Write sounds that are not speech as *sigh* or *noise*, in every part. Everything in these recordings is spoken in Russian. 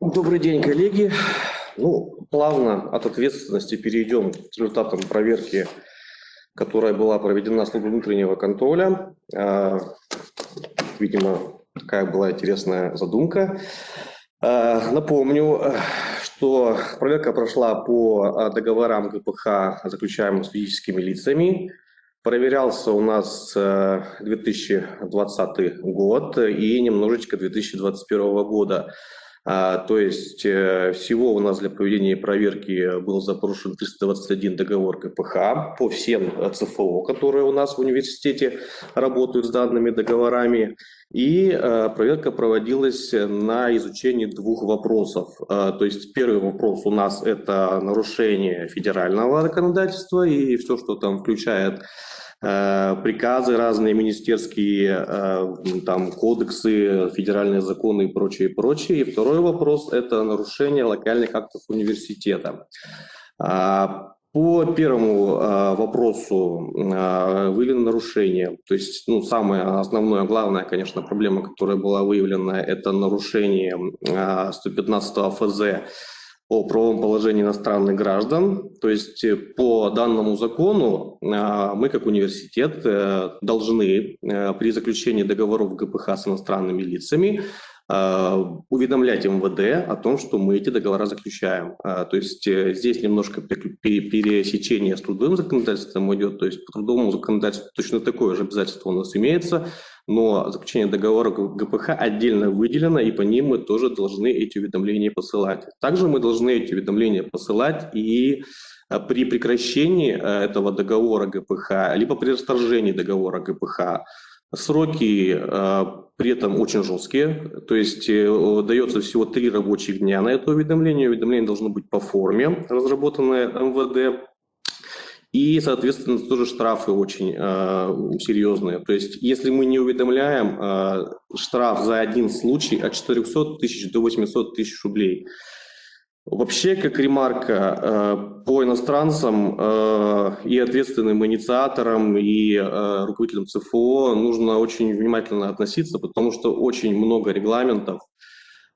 Добрый день, коллеги. Ну, плавно от ответственности перейдем к результатам проверки, которая была проведена службой внутреннего контроля. А, видимо, такая была интересная задумка. А, напомню, что проверка прошла по договорам ГПХ, заключаемым с физическими лицами. Проверялся у нас 2020 год и немножечко 2021 года. А, то есть э, всего у нас для проведения проверки был запрошен 321 договор КПХ по всем э, ЦФО, которые у нас в университете работают с данными договорами. И э, проверка проводилась на изучении двух вопросов. То есть первый вопрос у нас это нарушение федерального законодательства и все, что там включает приказы разные министерские, э, там кодексы, федеральные законы и прочее, прочее. И второй вопрос – это нарушение локальных актов университета. А, по первому э, вопросу выявлено нарушение. То есть ну, самое основное, главная, конечно, проблема, которая была выявлена, это нарушение 115 ФЗ о правовом положении иностранных граждан. То есть э, по данному закону а, мы как университет э, должны э, при заключении договоров ГПХ с иностранными лицами уведомлять МВД о том, что мы эти договора заключаем. То есть здесь немножко пересечение с трудовым законодательством идет, то есть по трудовому законодательству точно такое же обязательство у нас имеется, но заключение договора ГПХ отдельно выделено, и по ним мы тоже должны эти уведомления посылать. Также мы должны эти уведомления посылать и э, при прекращении э, этого договора ГПХ, либо при расторжении договора ГПХ. Сроки э, при этом очень жесткие, то есть дается всего три рабочих дня на это уведомление. Уведомление должно быть по форме, разработанное МВД, и, соответственно, тоже штрафы очень э, серьезные. То есть, если мы не уведомляем, э, штраф за один случай от 400 тысяч до 800 тысяч рублей. Вообще, как ремарка, э, по иностранцам э, и ответственным инициаторам, и э, руководителям ЦФО нужно очень внимательно относиться, потому что очень много регламентов,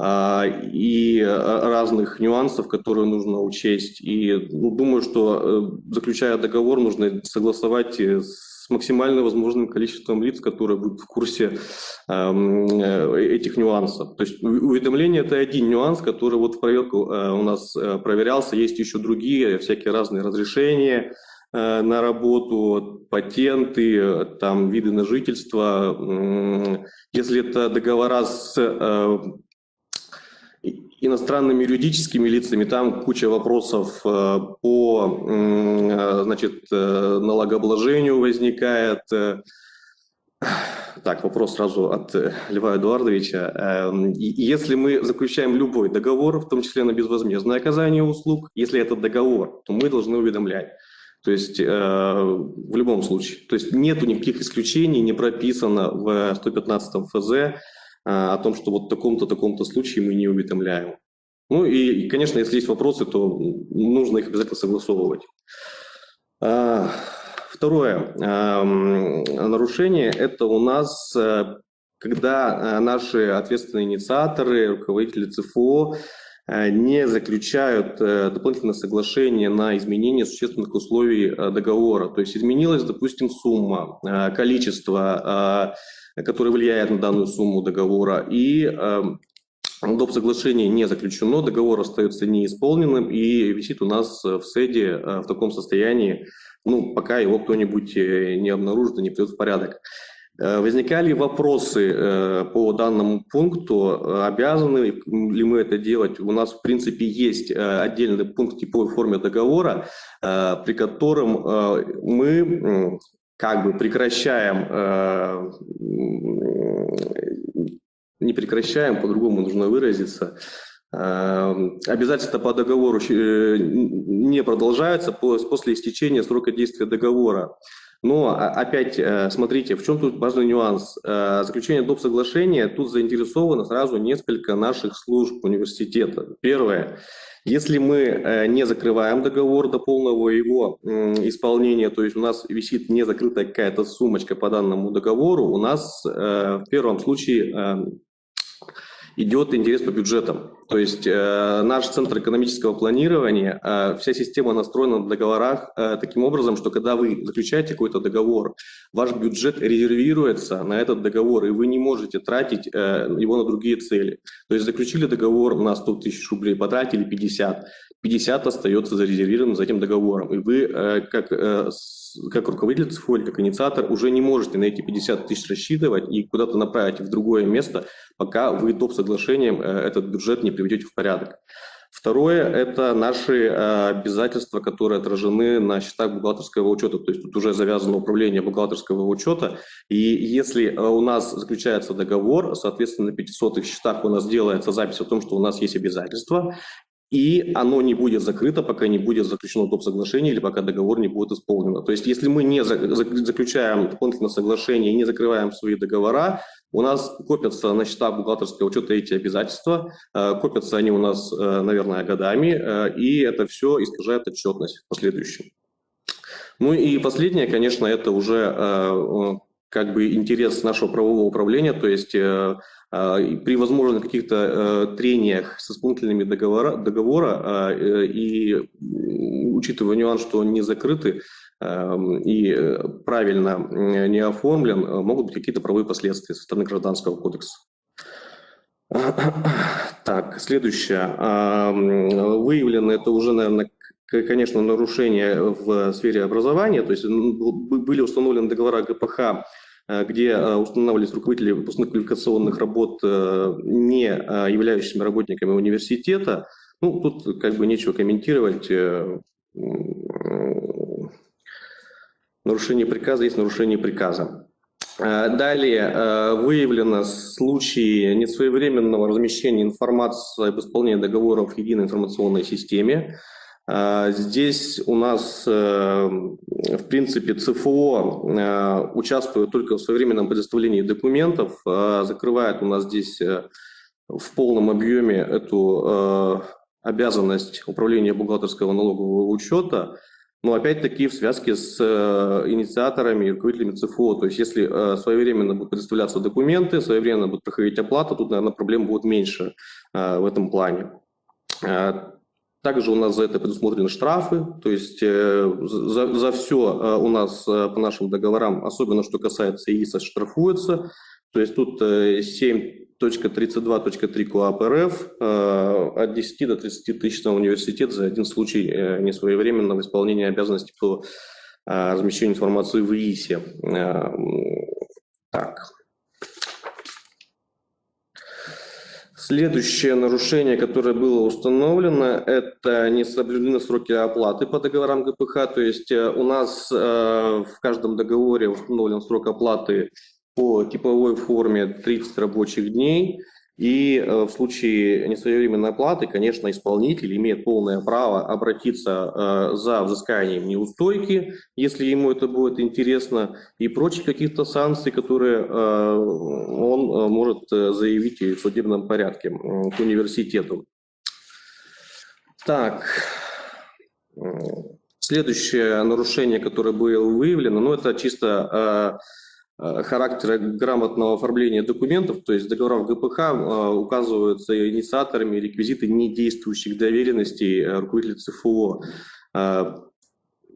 и а, разных нюансов, которые нужно учесть. И ну, думаю, что э, заключая договор, нужно согласовать э, с максимально возможным количеством лиц, которые будут в курсе э, этих нюансов. То есть уведомление – это один нюанс, который вот в проверку у нас проверялся. Есть еще другие, всякие разные разрешения, на работу, патенты, там, виды на жительство. Если это договора с иностранными юридическими лицами, там куча вопросов э, по э, значит, э, налогообложению возникает. Так, вопрос сразу от Льва Эдуардовича. Если мы заключаем любой договор, в том числе на безвозмездное оказание услуг, если это договор, то мы должны уведомлять. То есть в любом случае. То есть нету никаких исключений, не прописано в 115 ФЗ, о том, что вот в таком-то, таком-то случае мы не уведомляем. Ну и, конечно, если есть вопросы, то нужно их обязательно согласовывать. А, второе нарушение – это у нас, э, когда э, наши ответственные инициаторы, руководители ЦФО э, не заключают дополнительное соглашение на изменение существенных условий договора. То есть изменилась, допустим, сумма, количество который влияет на данную сумму договора. И э, доп. соглашение не заключено, договор остается неисполненным и висит у нас в СЭДе э, в таком состоянии, ну, пока его кто-нибудь э, не обнаружит и не придет в порядок. Э, возникали вопросы э, по данному пункту, обязаны ли мы это делать? У нас, в принципе, есть отдельный пункт типовой форме договора, при котором мы как бы прекращаем, э, не прекращаем, по-другому нужно выразиться, э, обязательства по договору э, не продолжаются после истечения срока действия договора. Но опять смотрите, в чем тут важный нюанс. Заключение доп. соглашения, тут заинтересовано сразу несколько наших служб университета. Первое. Если мы э, не закрываем договор до полного его исполнения, то есть у нас висит не закрытая какая-то сумочка по данному договору, у нас э, в первом случае э, идет интерес по бюджетам. То есть э, наш центр экономического планирования, э, вся система настроена на договорах э, таким образом, что когда вы заключаете какой-то договор, ваш бюджет резервируется на этот договор, и вы не можете тратить э, его на другие цели. То есть заключили договор на 100 тысяч рублей, потратили 50, 50 остается зарезервированным за этим договором. И вы, э, как, э, как руководитель ЦФО как инициатор, уже не можете на эти 50 тысяч рассчитывать и куда-то направить в другое место, пока вы топ соглашением э, этот бюджет не приведете в порядок. Второе – это наши обязательства, которые отражены на счетах бухгалтерского учета. То есть тут уже завязано управление бухгалтерского учета. И если у нас заключается договор, соответственно, на 500 счетах у нас делается запись о том, что у нас есть обязательства, и оно не будет закрыто, пока не будет заключено топ-соглашение или пока договор не будет исполнен. То есть если мы не заключаем дополнительное соглашение и не закрываем свои договора, у нас копятся на счета бухгалтерского учета эти обязательства, э, копятся они у нас, э, наверное, годами, э, и это все искажает отчетность в последующем. Ну и последнее, конечно, это уже как бы интерес нашего правового управления, то есть при возможных каких-то э, трениях с исполнительными договора, договора а, э, и учитывая нюанс, что они не закрыты эм, и э, правильно не оформлен, могут быть какие-то правовые последствия со стороны Гражданского кодекса. *clears throat* Так, следующее. Выявлено это уже, наверное, конечно, нарушение в сфере образования, то есть были установлены договора ГПХ где э, устанавливались руководители выпускных квалификационных работ, э, не являющимися работниками университета. Ну, тут как бы нечего комментировать. Нарушение приказа есть нарушение приказа. Далее выявлено случаи несвоевременного размещения информации об исполнении договоров в единой информационной системе. А, здесь у нас, э, в принципе, ЦФО э, участвует только в своевременном предоставлении документов, а закрывает у нас здесь э, в полном объеме эту обязанность управления бухгалтерского налогового учета, но опять-таки в связке с инициаторами и руководителями ЦФО. То есть если своевременно будут предоставляться документы, своевременно будет проходить оплата, тут, наверное, проблем будет меньше в этом плане. Также у нас за это предусмотрены штрафы, то есть э, за, за все э, у нас э, по нашим договорам, особенно что касается ИИСа, штрафуется. То есть тут 7.32.3 КОАП РФ от 10 до 30 тысяч на университет за один случай несвоевременного исполнения обязанностей по размещению информации в ИИСе. Так. Следующее нарушение, которое было установлено, это не соблюдены сроки оплаты по договорам ГПХ. То есть э, у нас э, в каждом договоре установлен срок оплаты по типовой форме 30 рабочих дней. И э, в случае несвоевременной оплаты, конечно, исполнитель имеет полное право обратиться э, за взысканием неустойки, если ему это будет интересно, и прочих каких-то санкций, которые э, он может заявить в судебном порядке к университету. Так, следующее нарушение, которое было выявлено, ну это чисто характера грамотного оформления документов, то есть договоров ГПХ э, указываются инициаторами реквизиты недействующих доверенностей э, руководителя ЦФО.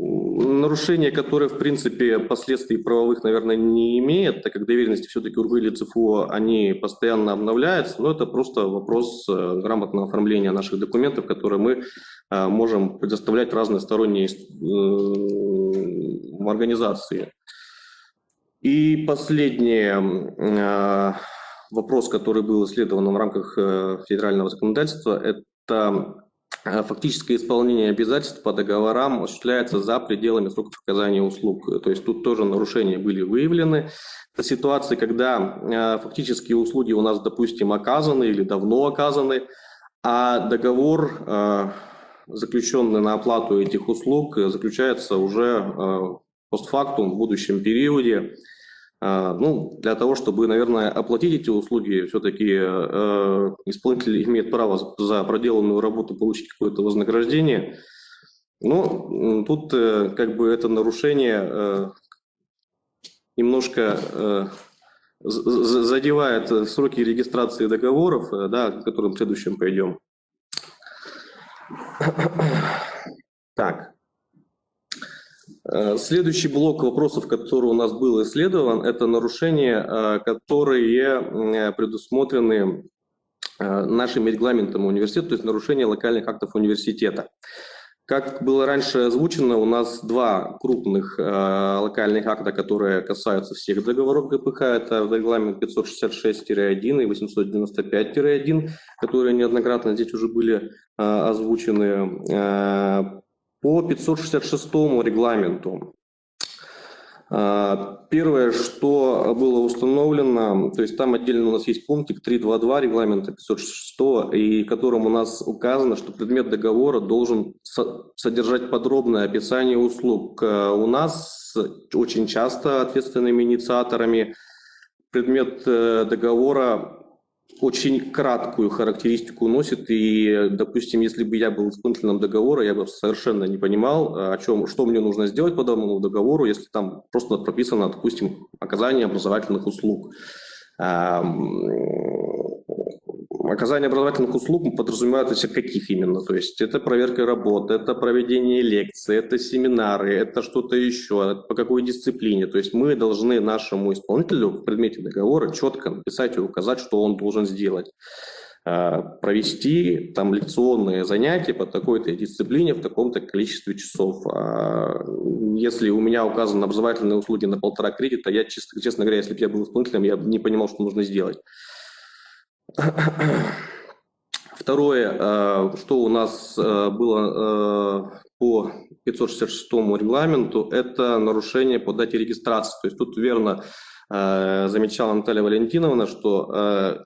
Нарушение, которое, в принципе, последствий правовых, наверное, не имеет, так как доверенности все-таки руководителя ЦФО, они постоянно обновляются, но это просто вопрос грамотного оформления наших документов, которые мы можем предоставлять разные сторонние организации. И последний э, вопрос, который был исследован в рамках э, федерального законодательства, это э, фактическое исполнение обязательств по договорам осуществляется за пределами сроков оказания услуг. То есть тут тоже нарушения были выявлены. Это ситуации, когда фактические услуги у нас, допустим, оказаны или давно оказаны, а договор, заключенный на оплату этих услуг, заключается уже постфактум в будущем периоде. А, ну, для того, чтобы, наверное, оплатить эти услуги, все-таки э, исполнитель имеет право за проделанную работу получить какое-то вознаграждение. Но тут э, как бы это нарушение э, немножко задевает сроки регистрации договоров, да, к которым в следующем пойдем. Так. Следующий блок вопросов, который у нас был исследован, это нарушения, которые предусмотрены нашим регламентом университета, то есть нарушение локальных актов университета. Как было раньше озвучено, у нас два крупных э, локальных акта, которые касаются всех договоров ГПХ. Это регламент 566-1 и 895-1, которые неоднократно здесь уже были э, озвучены. Э, по 566 регламенту а, первое, что было установлено, то есть там отдельно у нас есть пунктик 3.2.2 регламента 506, и в котором у нас указано, что предмет договора должен содержать подробное описание услуг. А, у нас очень часто ответственными инициаторами предмет э, договора очень краткую характеристику носит, и, допустим, если бы я был исполнителем договора, я бы совершенно не понимал, о чем, что мне нужно сделать по данному договору, если там просто прописано, допустим, оказание образовательных услуг. Оказание образовательных услуг подразумевает из каких именно? То есть это проверка работы, это проведение лекций, это семинары, это что-то еще, по какой дисциплине. То есть мы должны нашему исполнителю в предмете договора четко написать и указать, что он должен сделать а, провести там лекционные занятия по такой-то дисциплине в таком-то количестве часов. А, если у меня указаны образовательные услуги на полтора кредита, я, честно, честно говоря, если бы я был исполнителем, я не понимал, что нужно сделать. Второе, э, что у нас э, было э, по 566 регламенту, это нарушение по дате регистрации. То есть тут верно замечала Наталья Валентиновна, что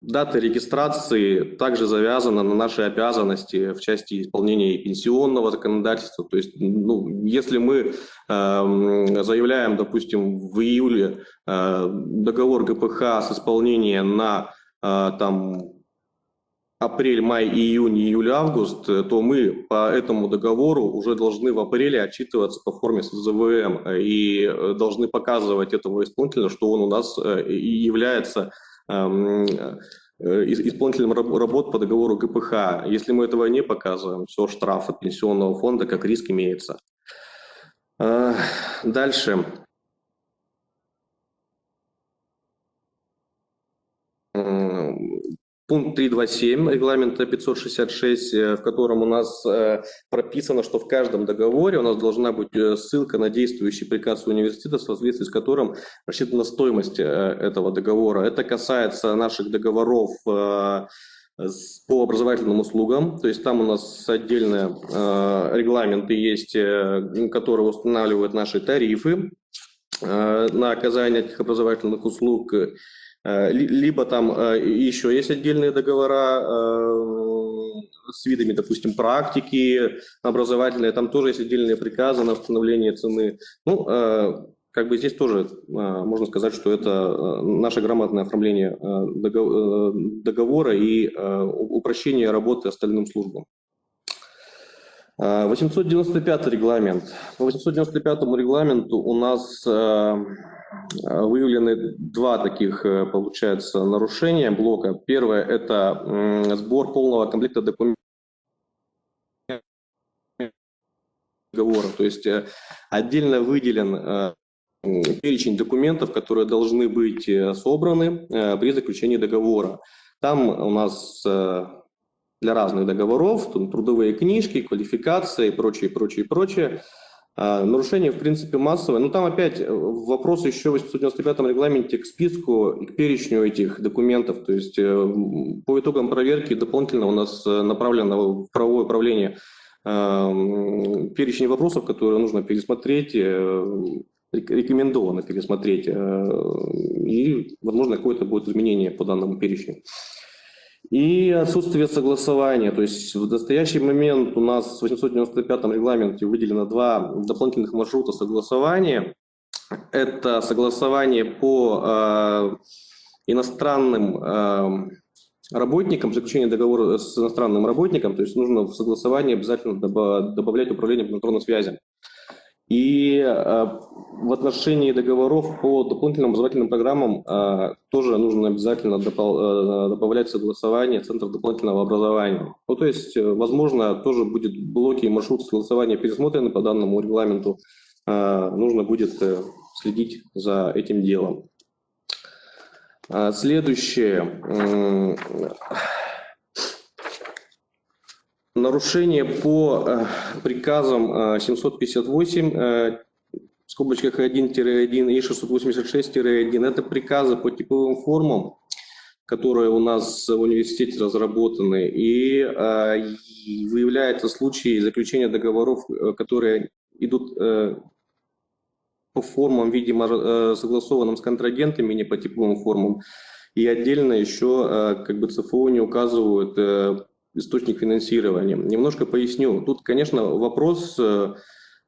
дата регистрации также завязана на наши обязанности в части исполнения пенсионного законодательства. То есть, ну, если мы заявляем, допустим, в июле договор ГПХ с исполнением на там апрель, май, июнь, июль, август, э, то мы по этому договору уже должны в апреле отчитываться по форме СЗВМ и э, должны показывать этому исполнителю, что он у нас э, является исполнителем работ по договору ГПХ. Если мы этого не показываем, все, штраф от пенсионного фонда как риск имеется. Дальше. Пункт 327 регламента 566, э, в котором у нас э, прописано, что в каждом договоре у нас должна быть э, ссылка на действующий приказ университета, в соответствии с которым рассчитана стоимость этого договора. Это касается наших договоров по образовательным услугам, то есть там у нас отдельные регламенты есть, которые устанавливают наши тарифы на оказание этих образовательных услуг, Э, либо там э, еще есть отдельные договора э, с видами, допустим, практики образовательные, там тоже есть отдельные приказы на установление цены. Ну, как бы здесь тоже можно сказать, что это наше грамотное оформление договора и упрощение работы остальным службам. 895 регламент. По 895 регламенту у нас Э, выявлены два таких, э, получается, нарушения блока. Первое – это сбор полного комплекта документов. То есть э, отдельно выделен перечень документов, которые должны быть собраны при заключении договора. Там у нас для разных договоров, трудовые книжки, квалификации и прочее, прочее, прочее. А, нарушение, в принципе, массовое. Но там опять э, вопрос еще в 895 регламенте к списку и к перечню этих документов. То есть э, по итогам проверки дополнительно у нас э, направлено в правовое управление перечень вопросов, которые нужно пересмотреть, рекомендовано пересмотреть, и, возможно, какое-то будет изменение по данному перечню. И отсутствие согласования. То есть в настоящий момент у нас в 895 регламенте выделено два дополнительных маршрута согласования. Это согласование по э, иностранным э, работникам, заключение договора с иностранным работником, то есть нужно в согласование обязательно добавлять управление по электронным связям. И э, в отношении договоров по дополнительным образовательным программам э, тоже нужно обязательно э, добавлять согласование Центров дополнительного образования. Ну, то есть, э, возможно, тоже будет блоки и маршрут согласования пересмотрены по данному регламенту. Э, нужно будет э, следить за этим делом. А, следующее. Нарушение по э, приказам 758 э, э, в скобочках 1-1 и 686-1 это приказы по типовым формам, которые у нас в университете разработаны, и выявляются случаи заключения договоров, которые идут по формам, видимо, согласованным с контрагентами, не по типовым формам. И отдельно еще как бы ЦФО не указывают источник финансирования. Немножко поясню. Тут, конечно, вопрос э,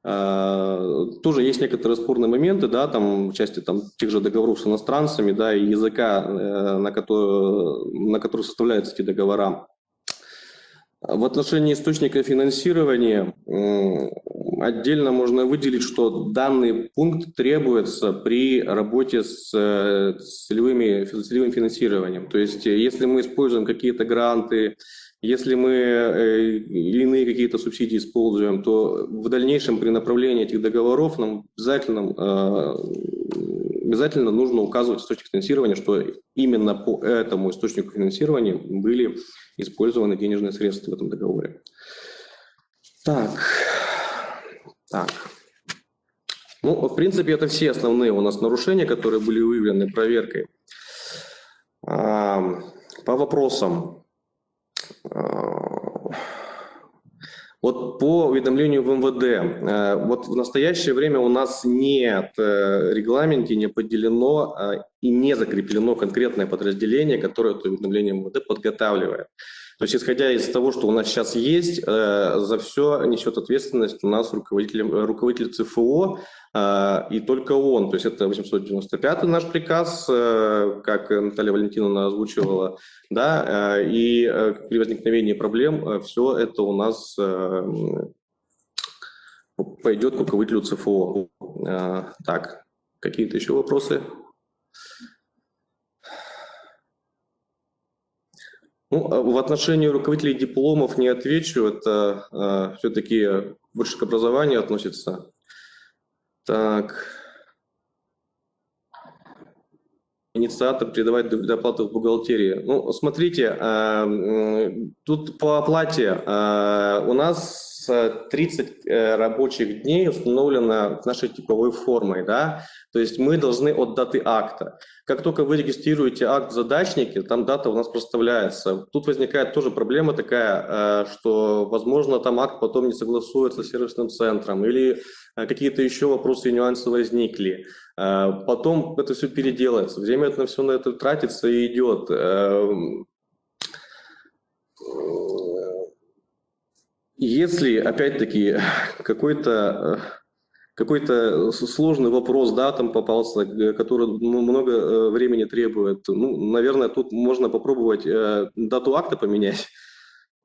э, тоже есть некоторые спорные моменты, да, там в части там тех же договоров с иностранцами, да, и языка, э, на который, на который составляются эти договора. В отношении источника финансирования отдельно можно выделить, что данный пункт требуется при работе с целевым финансированием. То есть если мы используем какие-то гранты, если мы э, иные какие-то субсидии используем, то в дальнейшем при направлении этих договоров нам обязательно, э, обязательно нужно указывать источник финансирования, что именно по этому источнику финансирования были использованы денежные средства в этом договоре. Так, так. Ну, в принципе, это все основные у нас нарушения, которые были выявлены проверкой. По вопросам. Вот по уведомлению в МВД, э, вот в настоящее время у нас нет э, регламенте, не поделено а, и не закреплено конкретное подразделение, которое это уведомление МВД подготавливает. То есть, исходя из того, что у нас сейчас есть, э, за все несет ответственность у нас руководитель, руководитель ЦФО, э, и только он. То есть это 895 наш приказ, э, как Наталья Валентиновна озвучивала, да, и при возникновении проблем все это у нас пойдет к руководителю ЦФО. Так, какие-то еще вопросы? Ну, а в отношении руководителей дипломов не отвечу, это э, все-таки больше к образованию относится. Так. Инициатор передавать доплату в бухгалтерии. Ну, смотрите, э, тут по оплате э, у нас 30 э, рабочих дней установлено нашей типовой формой, да, то есть мы должны от даты акта. Как только вы регистрируете акт в задачнике, там дата у нас проставляется. Тут возникает тоже проблема такая, э, что, возможно, там акт потом не согласуется с сервисным центром или э, какие-то еще вопросы и нюансы возникли. Потом это все переделается, время это все на это тратится и идет. Если, опять-таки, какой-то какой-то сложный вопрос, да, там попался, который много э, времени требует, ну, наверное, тут можно попробовать э, дату акта поменять,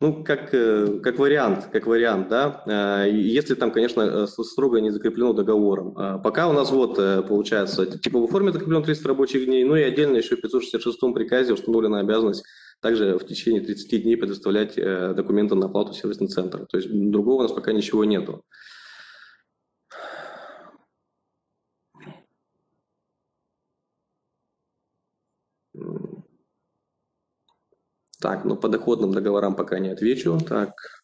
ну, как, э, как вариант, как вариант, да, если там, конечно, строго не закреплено договором. Пока у нас вот, получается, типа в форме закреплено 300 рабочих дней, ну и отдельно еще в 566 приказе установлена обязанность также в течение 30 дней предоставлять э, документы на оплату сервисный центр. То есть другого у нас пока ничего нету. Так, ну по доходным договорам пока не отвечу. Так,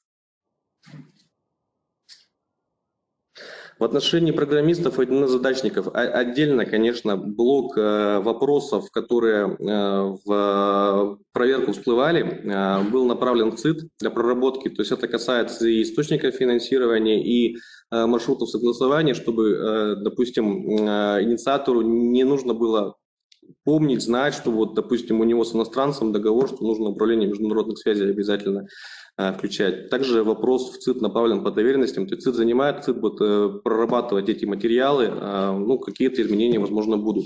В отношении программистов и задачников отдельно, конечно, блок э, вопросов, которые э, в проверку всплывали, э, был направлен в ЦИД для проработки. То есть это касается и источника финансирования, и маршрутов согласования, чтобы, допустим, инициатору не нужно было помнить, знать, что вот, допустим, у него с иностранцем договор, что нужно управление международных связей обязательно Э, включать. Также вопрос в ЦИД направлен по доверенностям. То есть ЦИД занимает, ЦИД будет э, прорабатывать эти материалы, э, ну, какие-то изменения, возможно, будут.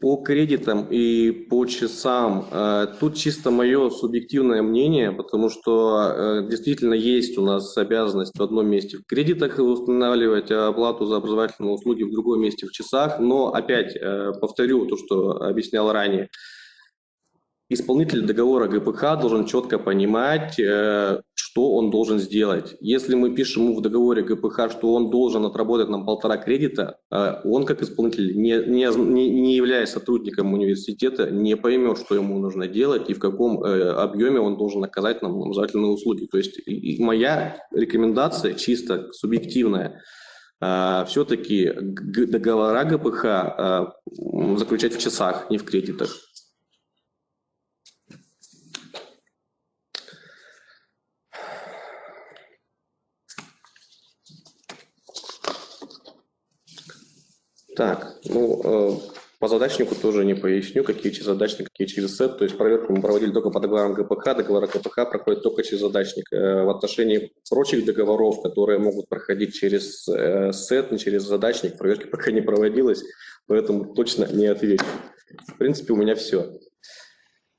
По кредитам и по часам, э, тут чисто мое субъективное мнение, потому что э, действительно есть у нас обязанность в одном месте в кредитах устанавливать оплату за образовательные услуги, в другом месте в часах, но опять э, повторю то, что объяснял ранее, исполнитель договора ГПХ должен четко понимать, э, что он должен сделать. Если мы пишем ему в договоре ГПХ, что он должен отработать нам полтора кредита, э, он как исполнитель, не, не, не являясь сотрудником университета, не поймет, что ему нужно делать и в каком э, объеме он должен оказать нам образовательные услуги. То есть моя рекомендация чисто субъективная, все-таки договора ГПХ заключать в часах, не в кредитах. Так, ну, э, по задачнику тоже не поясню, какие через задачник, какие через сет. То есть проверку мы проводили только по договорам ГПХ. Договоры ГПХ проходят только через задачник. Э, в отношении прочих договоров, которые могут проходить через э, сет, не через задачник, проверки пока не проводилось, поэтому точно не отвечу. В принципе, у меня все.